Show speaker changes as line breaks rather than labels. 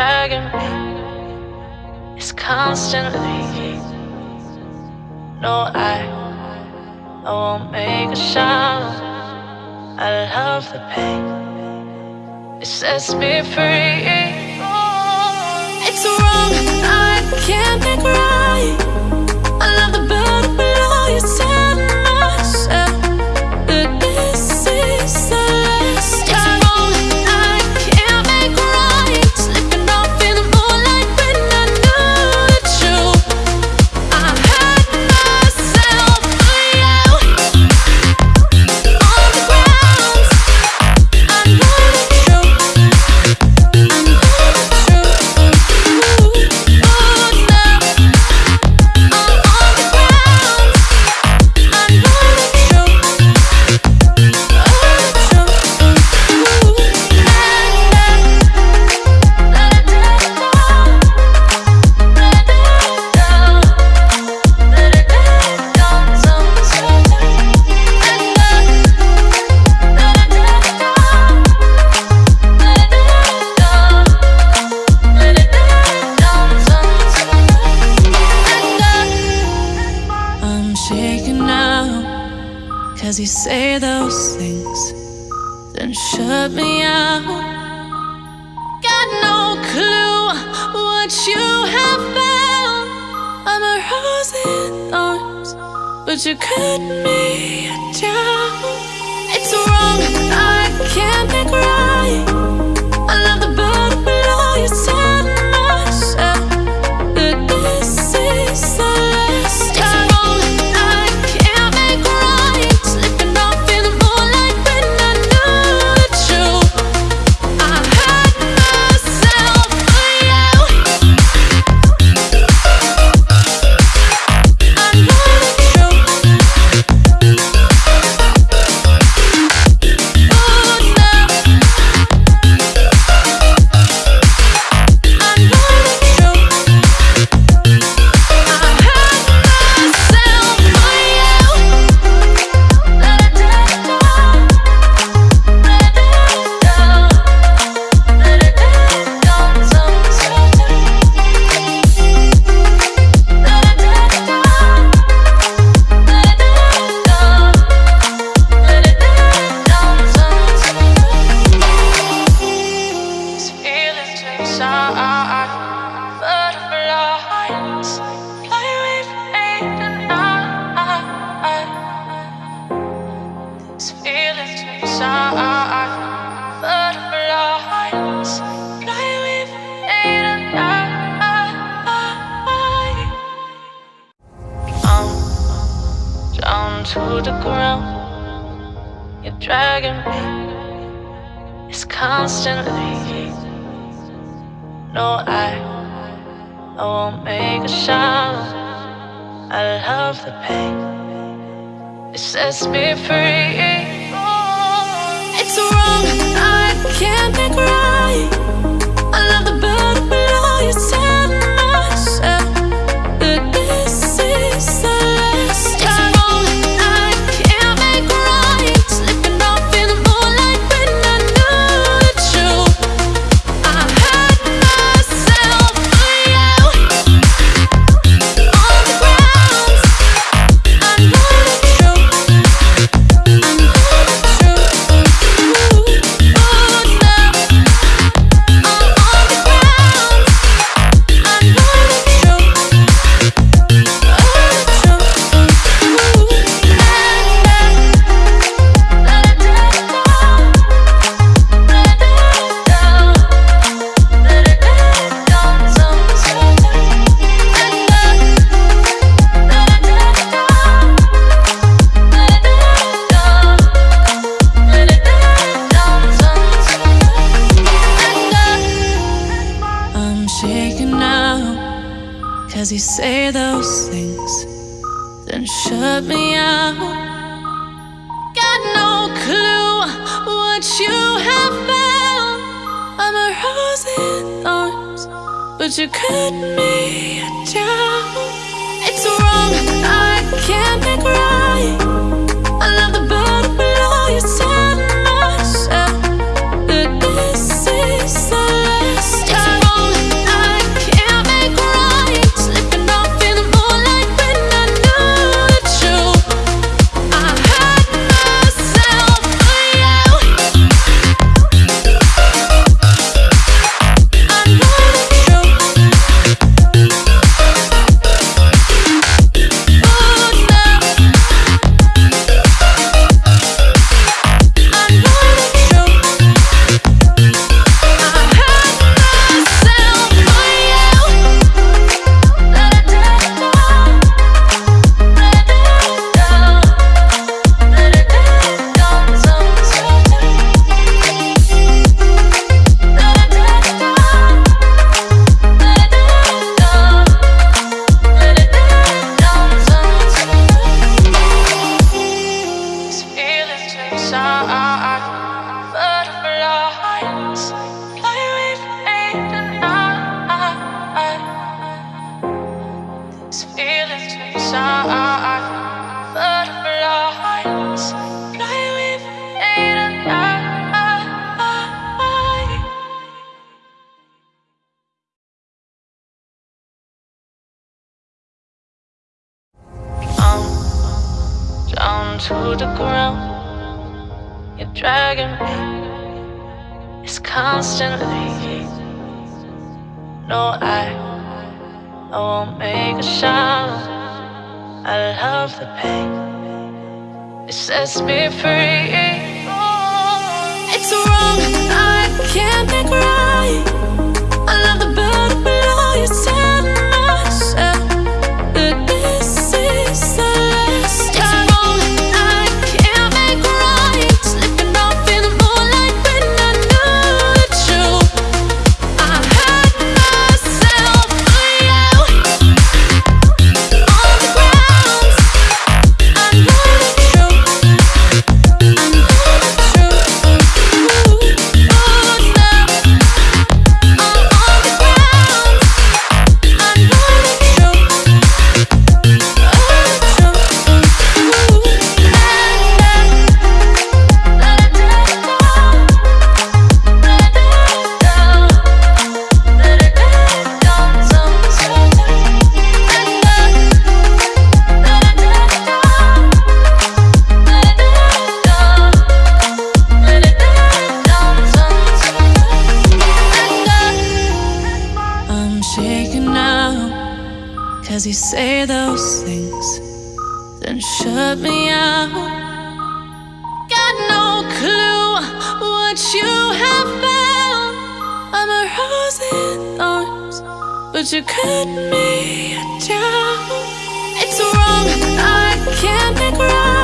dragging me. It's constantly. No, I, I won't make a sound. I love the pain. It sets me free.
It's wrong. I can't think right. As you say those things, then shut me out. Got no clue what you have found. I'm a rose in thorns, but you cut me down. It's wrong, I can't.
around. You're dragging me. It's constantly. No, I, I won't make a sound. I love the pain. It sets me free.
It's wrong. What you have found. I'm a rose in thorns, but you cut me down. It's wrong, I can't make right. I love the bottom below your you
to the ground. You're dragging me. It's constantly. No, I, I won't make a sound. I love the pain. It sets me free.
It's wrong, I can't make right. Cause you say those things, then shut me out. Got no clue what you have found. I'm a rose in thorns, but you cut me down. It's wrong, I can't make right.